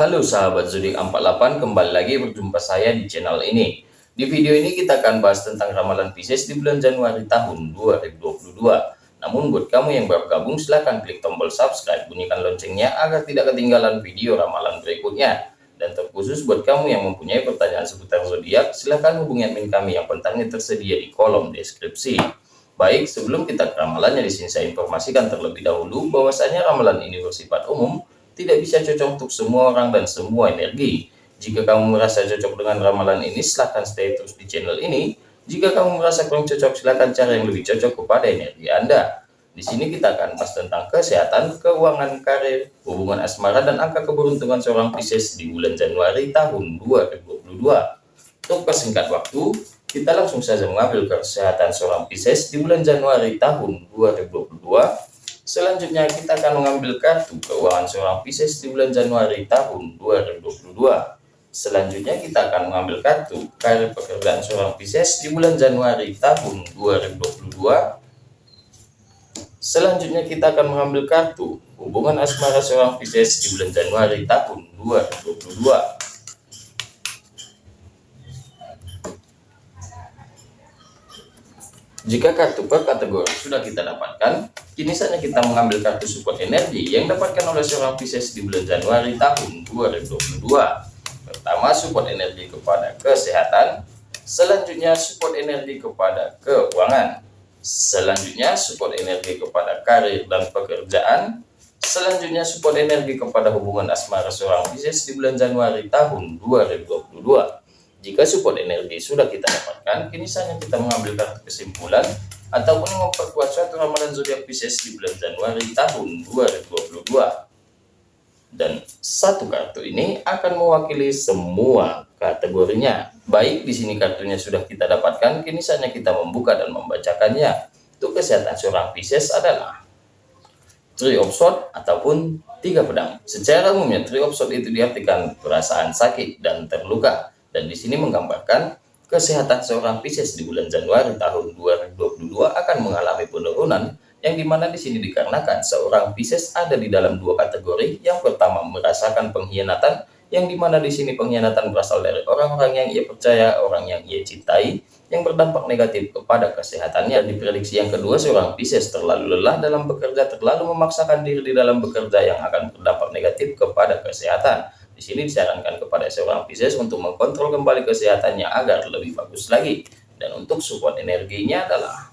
Halo sahabat zodiak 48, kembali lagi berjumpa saya di channel ini. Di video ini kita akan bahas tentang ramalan Pisces di bulan Januari tahun 2022. Namun buat kamu yang baru gabung silahkan klik tombol subscribe, bunyikan loncengnya agar tidak ketinggalan video ramalan berikutnya. Dan terkhusus buat kamu yang mempunyai pertanyaan seputar zodiak, silahkan hubungi admin kami yang kontaknya tersedia di kolom deskripsi. Baik, sebelum kita ke ramalannya di sini saya informasikan terlebih dahulu bahwasanya ramalan ini bersifat umum tidak bisa cocok untuk semua orang dan semua energi. Jika kamu merasa cocok dengan ramalan ini, silahkan stay terus di channel ini. Jika kamu merasa kurang cocok, silahkan cari yang lebih cocok kepada energi Anda. Di sini kita akan bahas tentang kesehatan, keuangan, karir, hubungan asmara, dan angka keberuntungan seorang Pisces di bulan Januari tahun 2022. Untuk persingkat waktu, kita langsung saja mengambil kesehatan seorang Pisces di bulan Januari tahun 2022 Selanjutnya kita akan mengambil kartu keuangan seorang Pisces di bulan Januari tahun 2022. Selanjutnya kita akan mengambil kartu karir pekerjaan seorang Pisces di bulan Januari tahun 2022. Selanjutnya kita akan mengambil kartu hubungan asmara seorang Pisces di bulan Januari tahun 2022. Jika kartu per kategori sudah kita dapatkan, kini saatnya kita mengambil kartu support energi yang dapatkan oleh seorang Pisces di bulan Januari tahun 2022. Pertama, support energi kepada kesehatan. Selanjutnya, support energi kepada keuangan. Selanjutnya, support energi kepada karir dan pekerjaan. Selanjutnya, support energi kepada hubungan asmara seorang Pisces di bulan Januari tahun 2022. Jika support energi sudah kita dapatkan, kini saatnya kita mengambil kartu kesimpulan ataupun memperkuat suatu ramalan zodiak Pisces di bulan Januari tahun 2022. Dan satu kartu ini akan mewakili semua kategorinya. Baik, di sini kartunya sudah kita dapatkan, kini saatnya kita membuka dan membacakannya. Untuk kesehatan seorang Pisces adalah Three of ataupun tiga pedang. Secara umumnya Three of itu diartikan perasaan sakit dan terluka dan di sini menggambarkan kesehatan seorang Pisces di bulan Januari tahun 2022 akan mengalami penurunan yang di mana di sini dikarenakan seorang Pisces ada di dalam dua kategori. Yang pertama merasakan pengkhianatan, yang di mana di sini pengkhianatan berasal dari orang-orang yang ia percaya, orang yang ia cintai, yang berdampak negatif kepada kesehatannya. Di prediksi yang kedua, seorang Pisces terlalu lelah dalam bekerja, terlalu memaksakan diri di dalam bekerja yang akan berdampak negatif kepada kesehatan. Di sini disarankan kepada seorang Pisces untuk mengkontrol kembali kesehatannya agar lebih bagus lagi. Dan untuk support energinya adalah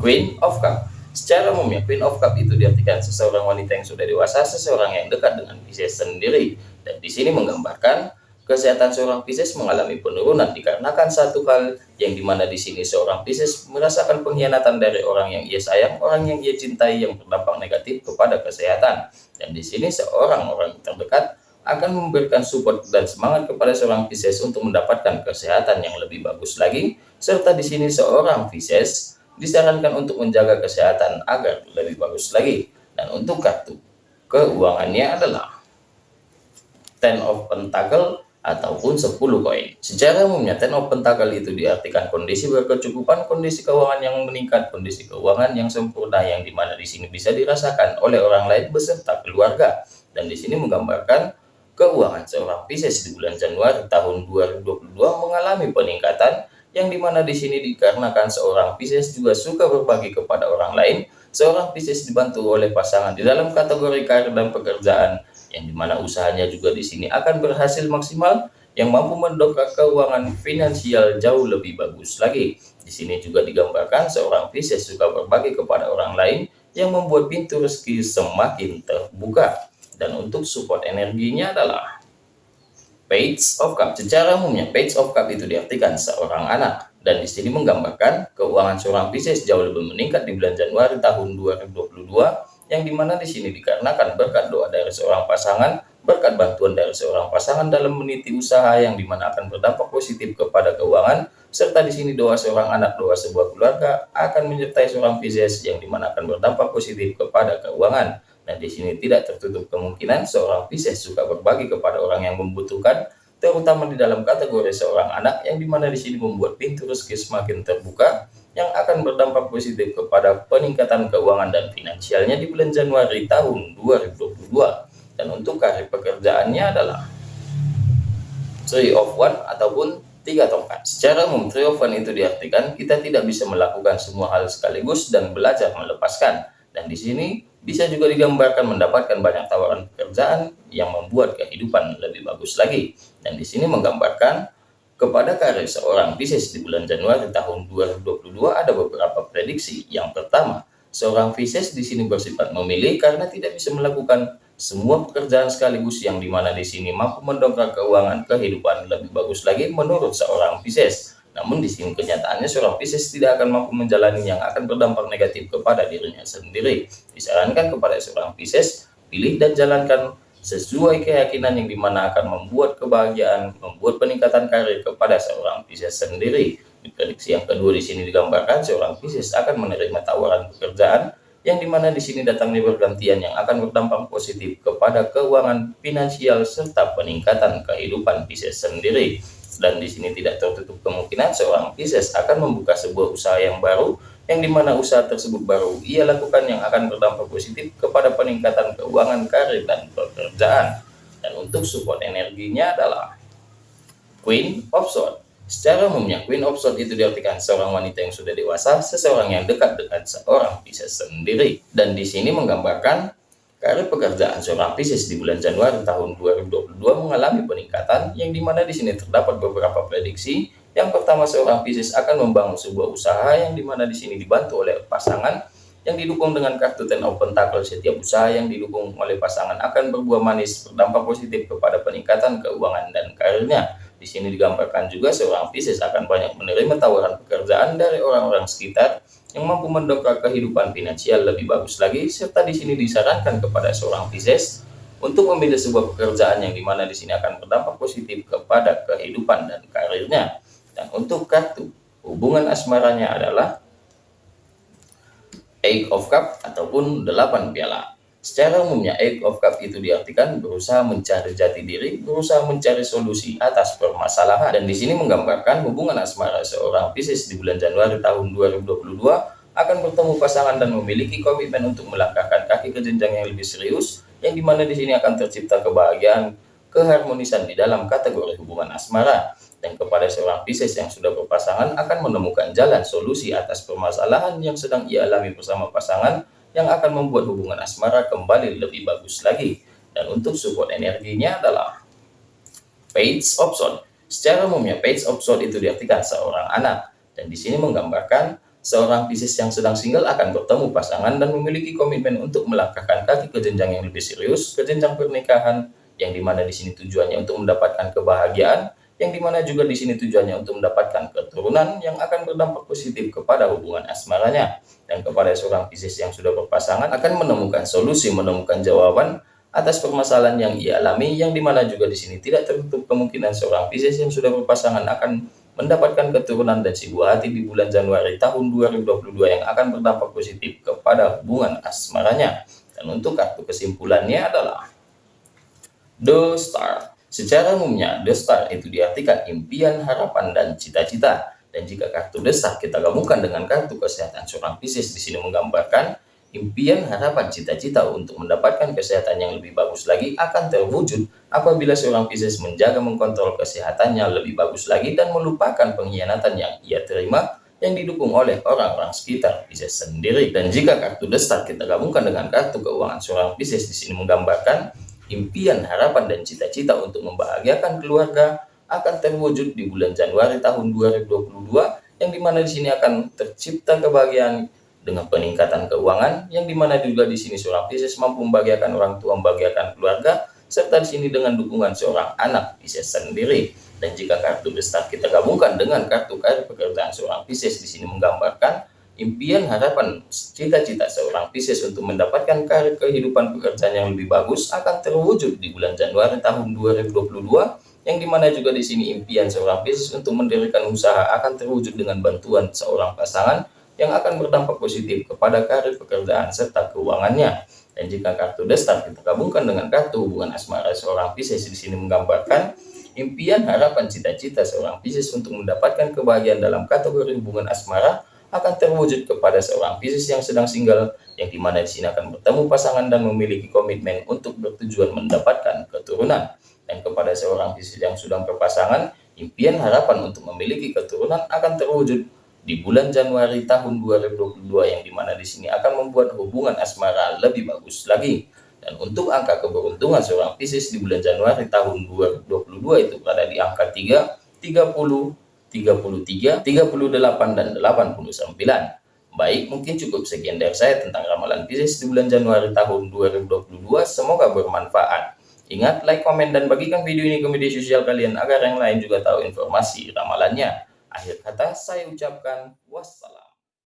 Queen of Cup. Secara umumnya, Queen of Cup itu diartikan seseorang wanita yang sudah dewasa, seseorang yang dekat dengan Pisces sendiri. Dan di sini menggambarkan kesehatan seorang Pisces mengalami penurunan dikarenakan satu hal yang di mana di sini seorang Pisces merasakan pengkhianatan dari orang yang ia sayang, orang yang ia cintai yang berdampak negatif kepada kesehatan. Dan di sini seorang orang terdekat akan memberikan support dan semangat kepada seorang Pisces untuk mendapatkan kesehatan yang lebih bagus lagi, serta di sini seorang Pisces disarankan untuk menjaga kesehatan agar lebih bagus lagi. Dan untuk kartu keuangannya adalah Ten of Pentacle ataupun 10 koin. Secara umumnya Ten of Pentacle itu diartikan kondisi berkecukupan, kondisi keuangan yang meningkat, kondisi keuangan yang sempurna yang di mana di sini bisa dirasakan oleh orang lain beserta keluarga. Dan di sini menggambarkan Keuangan seorang Pisces di bulan Januari tahun 2022 mengalami peningkatan yang di mana di sini dikarenakan seorang Pisces juga suka berbagi kepada orang lain. Seorang Pisces dibantu oleh pasangan di dalam kategori karir dan pekerjaan yang di mana usahanya juga di sini akan berhasil maksimal yang mampu mendongkrak keuangan finansial jauh lebih bagus lagi. Di sini juga digambarkan seorang Pisces suka berbagi kepada orang lain yang membuat pintu rezeki semakin terbuka dan untuk support energinya adalah Page of Cup. Secara umumnya Page of Cup itu diartikan seorang anak dan di sini menggambarkan keuangan seorang Pisces jauh lebih meningkat di bulan Januari tahun 2022 yang di mana di sini dikarenakan berkat doa dari seorang pasangan, berkat bantuan dari seorang pasangan dalam meniti usaha yang di mana akan berdampak positif kepada keuangan, serta di sini doa seorang anak, doa sebuah keluarga akan menyertai seorang Pisces yang di mana akan berdampak positif kepada keuangan. Dan di sini tidak tertutup kemungkinan seorang Pisces suka berbagi kepada orang yang membutuhkan, terutama di dalam kategori seorang anak yang di mana di sini membuat pintu rezeki semakin terbuka, yang akan berdampak positif kepada peningkatan keuangan dan finansialnya di bulan Januari tahun 2022. dan untuk karir pekerjaannya adalah three of one ataupun tiga tongkat. Secara umum three of one itu diartikan kita tidak bisa melakukan semua hal sekaligus dan belajar melepaskan. Dan di sini bisa juga digambarkan mendapatkan banyak tawaran pekerjaan yang membuat kehidupan lebih bagus lagi. Dan di sini menggambarkan kepada karir seorang Pisces di bulan Januari tahun 2022 ada beberapa prediksi. Yang pertama, seorang Pisces di sini bersifat memilih karena tidak bisa melakukan semua pekerjaan sekaligus yang di mana di sini mampu mendongkrak keuangan kehidupan lebih bagus lagi menurut seorang Pisces. Namun di sini kenyataannya seorang Pisces tidak akan mampu menjalani yang akan berdampak negatif kepada dirinya sendiri. Disarankan kepada seorang Pisces, pilih dan jalankan sesuai keyakinan yang di mana akan membuat kebahagiaan, membuat peningkatan karir kepada seorang Pisces sendiri. Di prediksi yang kedua di sini digambarkan seorang Pisces akan menerima tawaran pekerjaan yang di mana di sini datangnya bergantian yang akan berdampak positif kepada keuangan finansial serta peningkatan kehidupan Pisces sendiri. Dan di sini tidak tertutup kemungkinan seorang Pisces akan membuka sebuah usaha yang baru yang di mana usaha tersebut baru ia lakukan yang akan berdampak positif kepada peningkatan keuangan karir dan pekerjaan. Dan untuk support energinya adalah Queen of Swords. Secara umumnya, Queen of Swords itu diartikan seorang wanita yang sudah dewasa, seseorang yang dekat dengan seorang Pisces sendiri. Dan di sini menggambarkan karir pekerjaan seorang Pisces di bulan Januari tahun 2022 mengalami peningkatan yang di mana di sini terdapat beberapa prediksi. Yang pertama, seorang Pisces akan membangun sebuah usaha yang di mana di sini dibantu oleh pasangan yang didukung dengan kartu Ten of Pentacle setiap usaha yang didukung oleh pasangan akan berbuah manis berdampak positif kepada peningkatan keuangan dan karirnya di sini digambarkan juga seorang Pisces akan banyak menerima tawaran pekerjaan dari orang-orang sekitar yang mampu mendongkrak kehidupan finansial lebih bagus lagi, serta di sini disarankan kepada seorang Pisces untuk memilih sebuah pekerjaan yang di mana di sini akan berdampak positif kepada kehidupan dan karirnya. Dan untuk kartu hubungan asmaranya adalah Eight of Cup ataupun delapan piala. Secara umumnya, Eight of Cup itu diartikan berusaha mencari jati diri, berusaha mencari solusi atas permasalahan. Dan di sini menggambarkan hubungan asmara seorang Pisces di bulan Januari tahun 2022 akan bertemu pasangan dan memiliki komitmen untuk melangkahkan kaki ke jenjang yang lebih serius, yang di mana di sini akan tercipta kebahagiaan, keharmonisan di dalam kategori hubungan asmara. Dan kepada seorang Pisces yang sudah berpasangan akan menemukan jalan solusi atas permasalahan yang sedang ia alami bersama pasangan yang akan membuat hubungan asmara kembali lebih bagus lagi. Dan untuk support energinya adalah Page of Swords. Secara umumnya Page of Swords itu diartikan seorang anak. Dan di sini menggambarkan seorang Pisces yang sedang single akan bertemu pasangan dan memiliki komitmen untuk melangkahkan kaki ke jenjang yang lebih serius, ke jenjang pernikahan, yang di mana di sini tujuannya untuk mendapatkan kebahagiaan, yang di mana juga di sini tujuannya untuk mendapatkan keturunan yang akan berdampak positif kepada hubungan asmaranya. Dan kepada seorang Pisces yang sudah berpasangan akan menemukan solusi menemukan jawaban atas permasalahan yang ia alami yang di mana juga di sini tidak tertutup kemungkinan seorang Pisces yang sudah berpasangan akan mendapatkan keturunan dan si buah hati di bulan Januari tahun 2022 yang akan berdampak positif kepada hubungan asmaranya. Dan untuk kartu kesimpulannya adalah The Star Secara umumnya, The Star itu diartikan impian, harapan, dan cita-cita. Dan jika kartu The Star kita gabungkan dengan kartu kesehatan seorang Pisces di sini menggambarkan impian, harapan, cita-cita untuk mendapatkan kesehatan yang lebih bagus lagi akan terwujud apabila seorang Pisces menjaga mengkontrol kesehatannya lebih bagus lagi dan melupakan pengkhianatan yang ia terima yang didukung oleh orang-orang sekitar Pisces sendiri. Dan jika kartu The Star kita gabungkan dengan kartu keuangan seorang Pisces di sini menggambarkan impian, harapan, dan cita-cita untuk membahagiakan keluarga akan terwujud di bulan Januari tahun 2022 yang di mana di sini akan tercipta kebahagiaan dengan peningkatan keuangan yang di mana juga di sini seorang Pisces mampu membahagiakan orang tua, membahagiakan keluarga serta di sini dengan dukungan seorang anak Pisces sendiri. Dan jika kartu besar kita gabungkan dengan kartu karir pekerjaan seorang Pisces di sini menggambarkan impian, harapan, cita-cita seorang Pisces untuk mendapatkan karir kehidupan pekerjaan yang lebih bagus akan terwujud di bulan Januari tahun 2022 yang di mana juga di sini impian seorang Pisces untuk mendirikan usaha akan terwujud dengan bantuan seorang pasangan yang akan berdampak positif kepada karir pekerjaan serta keuangannya. Dan jika kartu destar kita gabungkan dengan kartu hubungan asmara seorang Pisces di sini menggambarkan impian, harapan, cita-cita seorang Pisces untuk mendapatkan kebahagiaan dalam kategori hubungan asmara akan terwujud kepada seorang Pisces yang sedang single, yang di mana di sini akan bertemu pasangan dan memiliki komitmen untuk bertujuan mendapatkan keturunan. Dan kepada seorang Pisces yang sudah berpasangan, impian harapan untuk memiliki keturunan akan terwujud di bulan Januari tahun 2022 yang di mana di sini akan membuat hubungan asmara lebih bagus lagi. Dan untuk angka keberuntungan seorang Pisces di bulan Januari tahun 2022 itu berada di angka 3, 30, 33, 38, dan 89. Baik, mungkin cukup sekian dari saya tentang ramalan Pisces di bulan Januari tahun 2022. Semoga bermanfaat. Ingat, like, komen, dan bagikan video ini ke media sosial kalian agar yang lain juga tahu informasi ramalannya. Akhir kata, saya ucapkan wassalam.